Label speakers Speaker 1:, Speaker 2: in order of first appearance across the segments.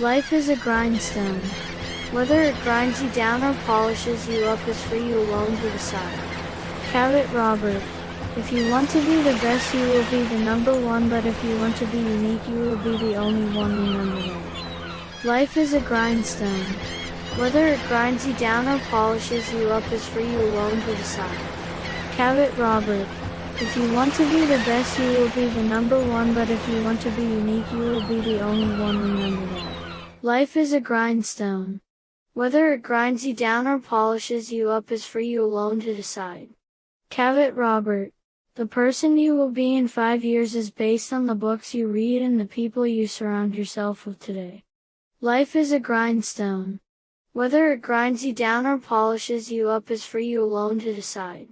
Speaker 1: Life is a grindstone. Whether it grinds you down or polishes you up is for you alone to decide. Cavett Robert. If you want to be the best, you will be the number one, but if you want to be unique, you will be the only one remembered. Life is a grindstone. Whether it grinds you down or polishes you up is for you alone to decide. Cavett Robert. If you want to be the best, you will be the number one, but if you want to be unique, you will be the only one remembered. Life is a grindstone. Whether it grinds you down or polishes you up is for you alone to decide. Cavett Robert. The person you will be in five years is based on the books you read and the people you surround yourself with today. Life is a grindstone. Whether it grinds you down or polishes you up is for you alone to decide.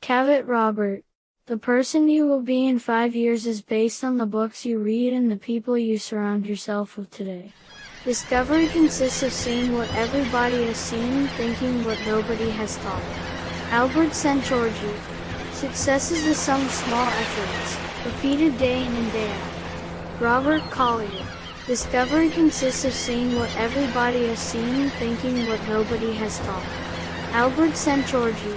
Speaker 1: Cavett Robert. The person you will be in five years is based on the books you read and the people you surround yourself with today. Discovery consists of seeing what everybody has seen, thinking what nobody has thought. Albert Szent-Györgyi. Success is the sum of small efforts, repeated day in and day out. Robert Collier. Discovery consists of seeing what everybody has seen, thinking what nobody has thought. Albert Szent-Györgyi.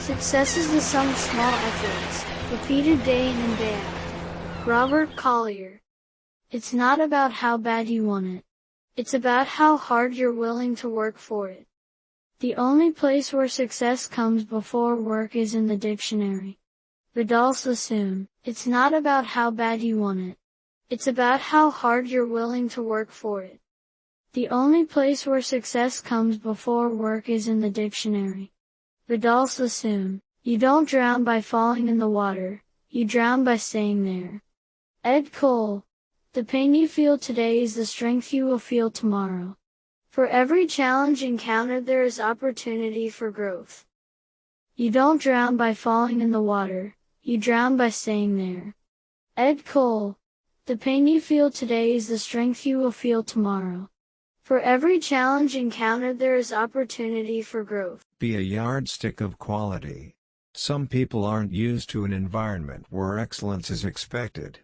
Speaker 1: Success is the sum of small efforts, repeated day in and day out. Robert Collier. It's not about how bad you want it. It's about how hard you're willing to work for it. The only place where success comes before work is in the dictionary. Vidal Sassoon, it's not about how bad you want it. It's about how hard you're willing to work for it. The only place where success comes before work is in the dictionary. Vidal Sassoon, you don't drown by falling in the water, you drown by staying there. Ed Cole, the pain you feel today is the strength you will feel tomorrow. For every challenge encountered there is opportunity for growth. You don't drown by falling in the water, you drown by staying there. Ed Cole. The pain you feel today is the strength you will feel tomorrow. For every challenge encountered there is opportunity for growth.
Speaker 2: Be a yardstick of quality. Some people aren't used to an environment where excellence is expected.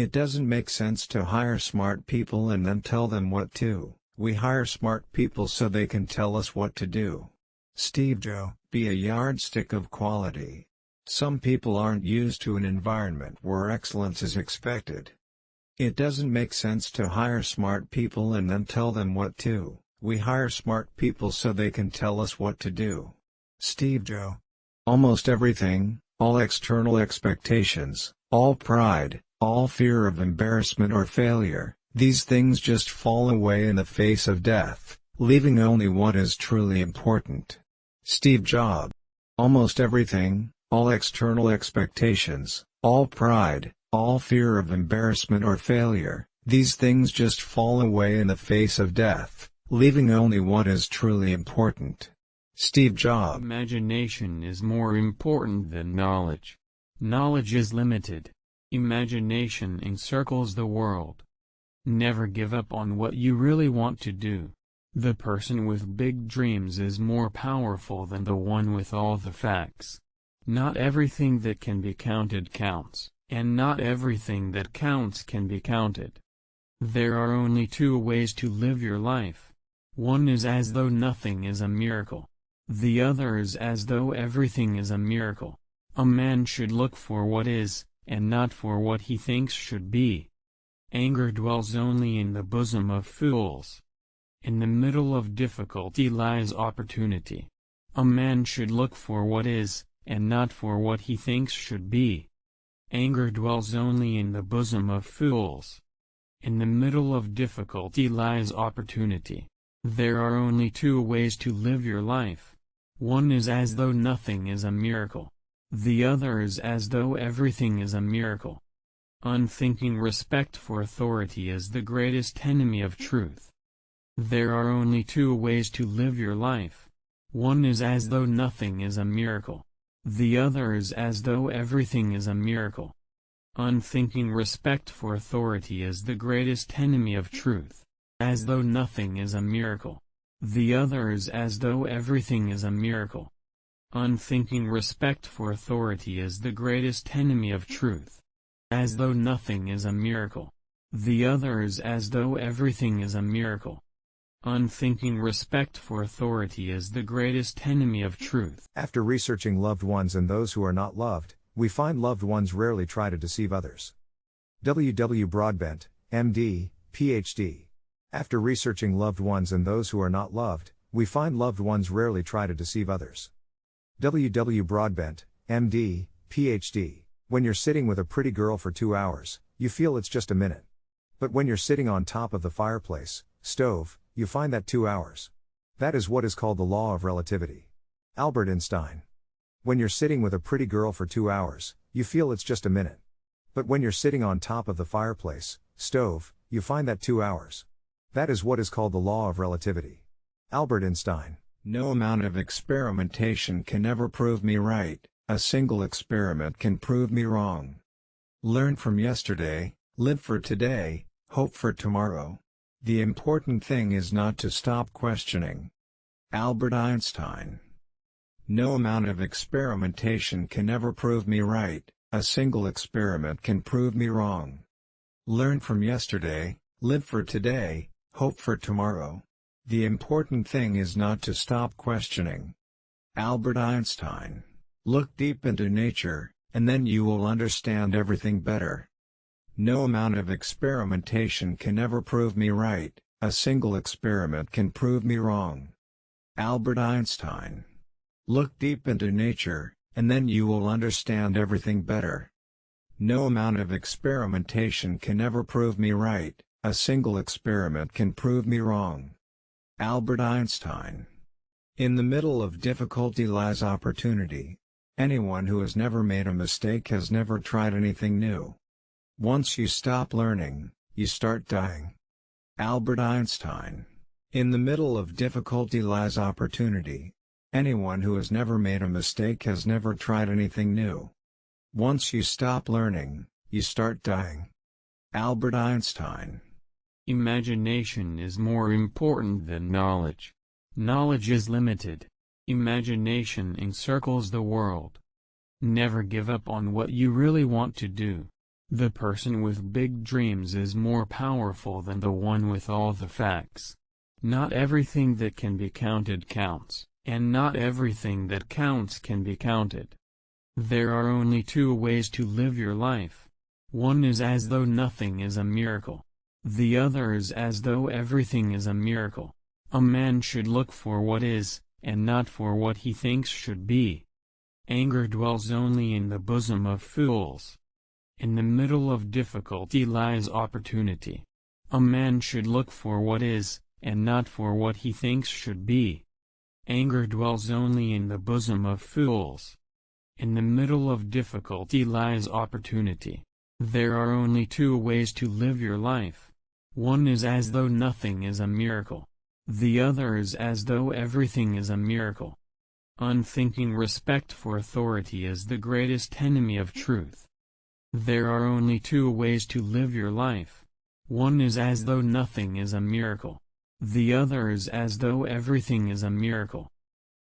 Speaker 2: It doesn't make sense to hire smart people and then tell them what to. We hire smart people so they can tell us what to do. Steve Joe, be a yardstick of quality. Some people aren't used to an environment where excellence is expected. It doesn't make sense to hire smart people and then tell them what to. We hire smart people so they can tell us what to do. Steve Joe. Almost everything, all external expectations, all pride, all fear of embarrassment or failure, these things just fall away in the face of death, leaving only what is truly important. Steve Jobs. Almost everything, all external expectations, all pride, all fear of embarrassment or failure, these things just fall away in the face of death, leaving only what is truly important. Steve Jobs
Speaker 3: Imagination is more important than knowledge. Knowledge is limited. Imagination encircles the world. Never give up on what you really want to do. The person with big dreams is more powerful than the one with all the facts. Not everything that can be counted counts, and not everything that counts can be counted. There are only two ways to live your life. One is as though nothing is a miracle. The other is as though everything is a miracle. A man should look for what is, and not for what he thinks should be. Anger dwells only in the bosom of fools. In the middle of difficulty lies opportunity. A man should look for what is, and not for what he thinks should be. Anger dwells only in the bosom of fools. In the middle of difficulty lies opportunity. There are only two ways to live your life. One is as though nothing is a miracle the other is as though everything is a miracle. Unthinking respect for authority is the greatest enemy of truth. There are only two ways to live your life. One is as though nothing is a miracle. The other is as though everything is a miracle. Unthinking respect for authority is the greatest enemy of truth. As though nothing is a miracle. The other is as though everything is a miracle. Unthinking respect for authority is the greatest enemy of truth. As though nothing is a miracle. The other is as though everything is a
Speaker 2: miracle. Unthinking respect for authority is the greatest enemy of truth. After researching loved ones and those who are not loved, we find loved ones rarely try to deceive others. W. W. Broadbent, MD, PhD. After researching loved ones and those who are not loved, we find loved ones rarely try to deceive others. W. W. Broadbent, MD, PhD. When you're sitting with a pretty girl for two hours, you feel it's just a minute. But when you're sitting on top of the fireplace, stove, you find that two hours. That is what is called the law of relativity. Albert Einstein. When you're sitting with a pretty girl for two hours, you feel it's just a minute. But when you're sitting on top of the fireplace, stove, you find that two hours. That is what is called the law of relativity. Albert Einstein. No amount of experimentation can ever prove me right, a single experiment can prove me wrong. Learn from yesterday, live for today, hope for tomorrow. The important thing is not to stop questioning. Albert Einstein No amount of experimentation can ever prove me right, a single experiment can prove me wrong. Learn from yesterday, live for today, hope for tomorrow. The important thing is not to stop questioning. Albert Einstein, look deep into nature, and then you will understand everything better. No amount of experimentation can ever prove me right, a single experiment can prove me wrong. Albert Einstein, look deep into nature, and then you will understand everything better. No amount of experimentation can ever prove me right, a single experiment can prove me wrong. Albert Einstein. In the middle of difficulty lies opportunity. Anyone who has never made a mistake has never tried anything new. Once you stop learning, you start dying. Albert Einstein. In the middle of difficulty lies opportunity. Anyone who has never made a mistake has never tried anything new. Once you stop learning, you start dying. Albert Einstein Imagination
Speaker 3: is more important than knowledge. Knowledge is limited. Imagination encircles the world. Never give up on what you really want to do. The person with big dreams is more powerful than the one with all the facts. Not everything that can be counted counts, and not everything that counts can be counted. There are only two ways to live your life. One is as though nothing is a miracle. The other is as though everything is a miracle. A man should look for what is, and not for what he thinks should be. Anger dwells only in the bosom of fools. In the middle of difficulty lies opportunity. A man should look for what is, and not for what he thinks should be. Anger dwells only in the bosom of fools. In the middle of difficulty lies opportunity. There are only two ways to live your life. One is as though nothing is a miracle. The other is as though everything is a miracle. Unthinking respect for authority is the greatest enemy of truth. There are only two ways to live your life. One is as though nothing is a miracle. The other is as though everything is a miracle.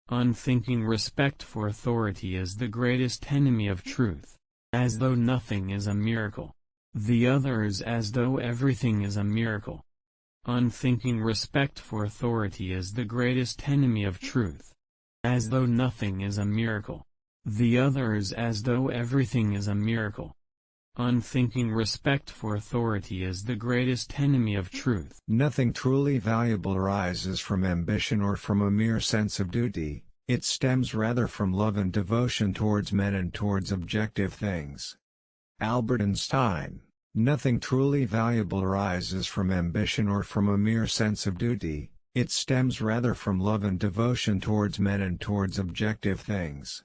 Speaker 3: Unthinking respect for authority is the greatest enemy of truth, as though nothing is a miracle. The other is as though everything is a miracle. Unthinking respect for authority is the greatest enemy of truth. As though nothing is a miracle. The other is as though everything is a miracle.
Speaker 2: Unthinking respect for authority is the greatest enemy of truth. Nothing truly valuable arises from ambition or from a mere sense of duty, it stems rather from love and devotion towards men and towards objective things. Albert Einstein Nothing truly valuable arises from ambition or from a mere sense of duty, it stems rather from love and devotion towards men and towards objective things.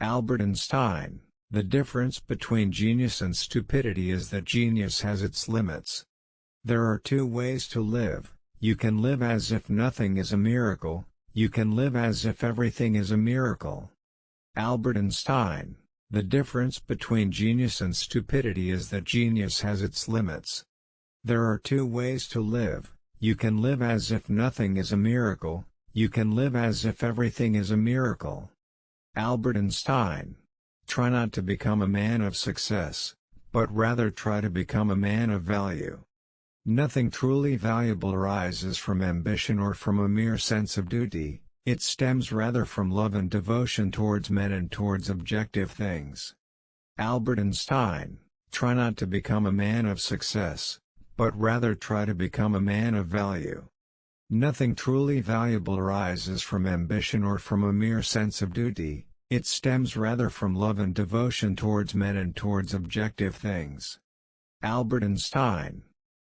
Speaker 2: Albert Einstein, the difference between genius and stupidity is that genius has its limits. There are two ways to live, you can live as if nothing is a miracle, you can live as if everything is a miracle. Albert Einstein the difference between genius and stupidity is that genius has its limits. There are two ways to live, you can live as if nothing is a miracle, you can live as if everything is a miracle. Albert Einstein. Try not to become a man of success, but rather try to become a man of value. Nothing truly valuable arises from ambition or from a mere sense of duty, it stems rather from love and devotion towards men and towards objective things. Albert Einstein, try not to become a man of success, but rather try to become a man of value. Nothing truly valuable arises from ambition or from a mere sense of duty, it stems rather from love and devotion towards men and towards objective things. Albert Einstein